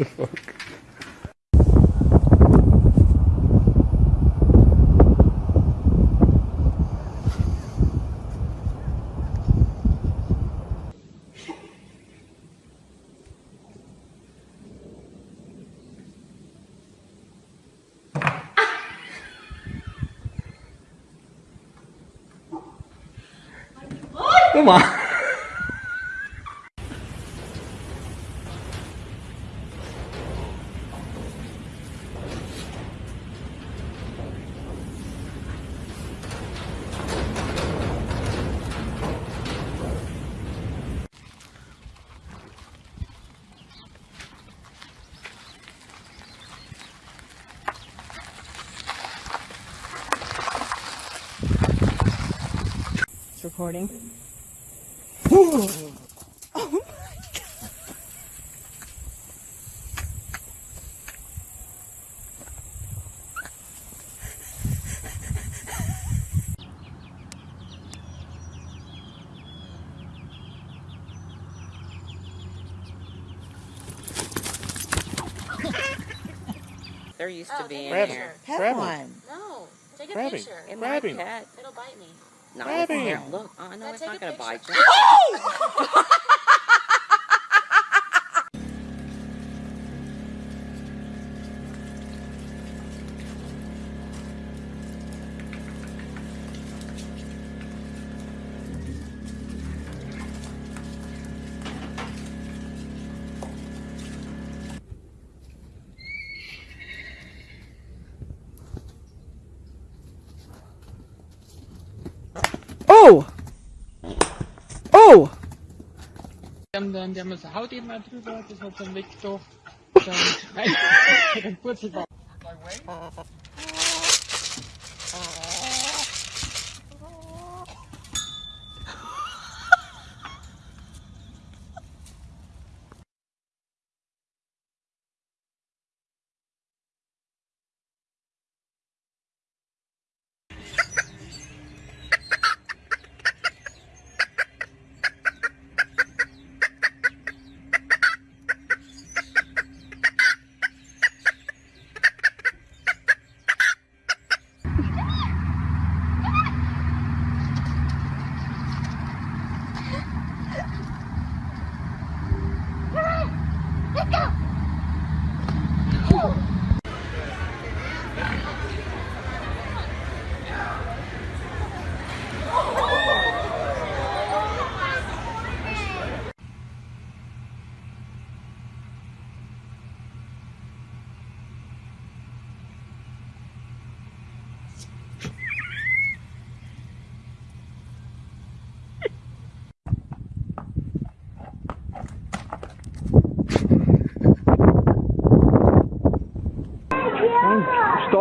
the fuck? 干嘛？Recording. They're used to oh, being Grab here. him. Grab him. No, take a Grab him. picture. It Grab might It'll bite me. No, Grab it's here. him. Look, I know it's not going to bite picture. you. Oh! Die haben dann, das Haut eben mal drüber, das hat dann weggedacht. Dann, dann Purzelbaum.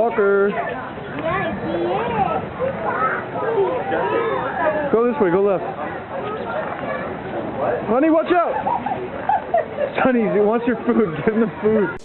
Stalker. Go this way, go left. Honey, watch out! Sonny, he wants your food. Give him the food.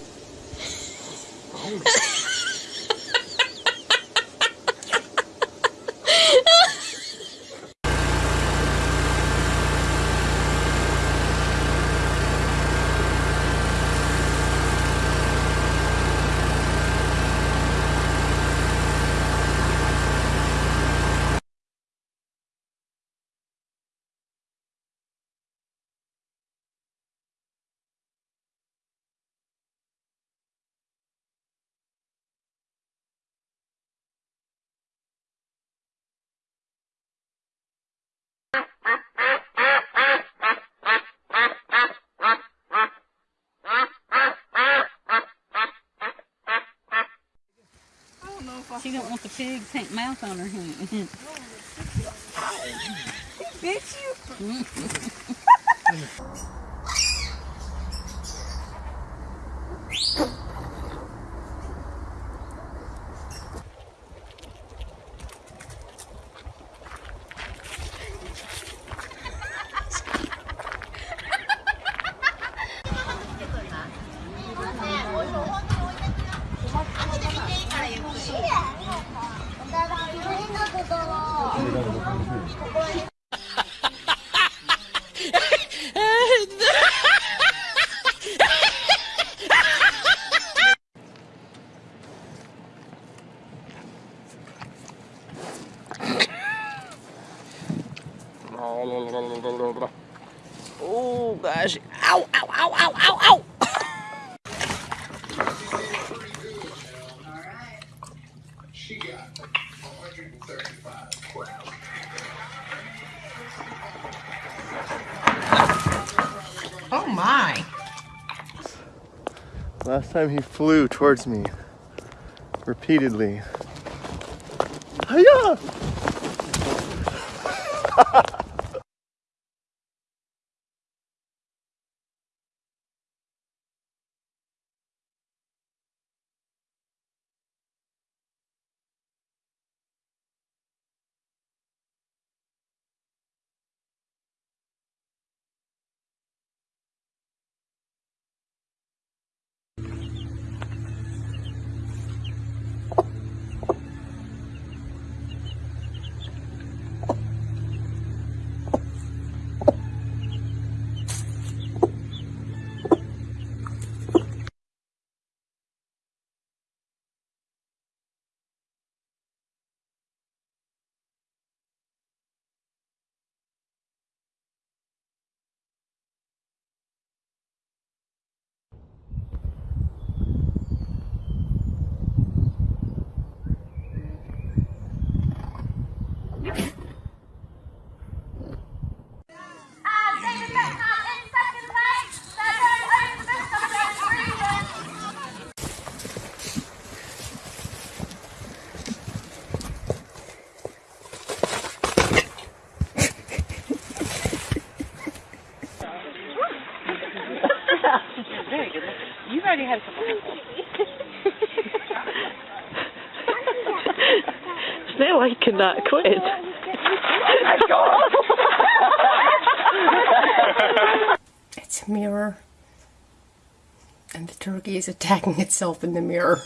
She don't want the pig pink mouth on her hand. Oh gosh. Ow, ow, ow, ow, ow, ow. Oh my. Last time he flew towards me repeatedly. Hiya! cannot quit. It's a mirror. And the turkey is attacking itself in the mirror.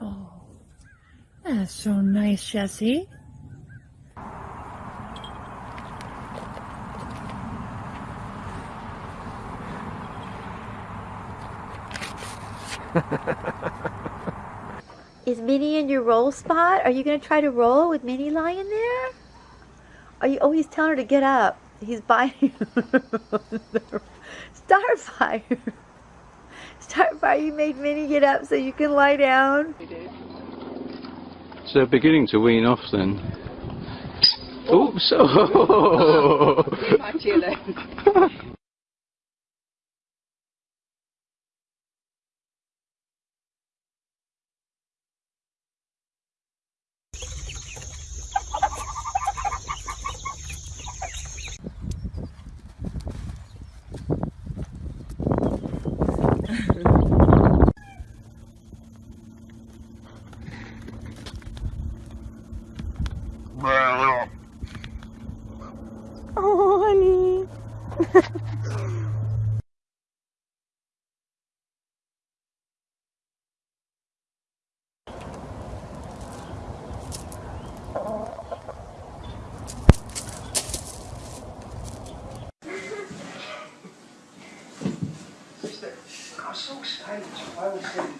oh, That's so nice, Jesse. Is Minnie in your roll spot? Are you going to try to roll with Minnie lying there? Are you? Oh, he's telling her to get up. He's biting. Starfire. Starfire, you made Minnie get up so you can lie down. So beginning to wean off then. Oops! Oh. Oh, I didn't want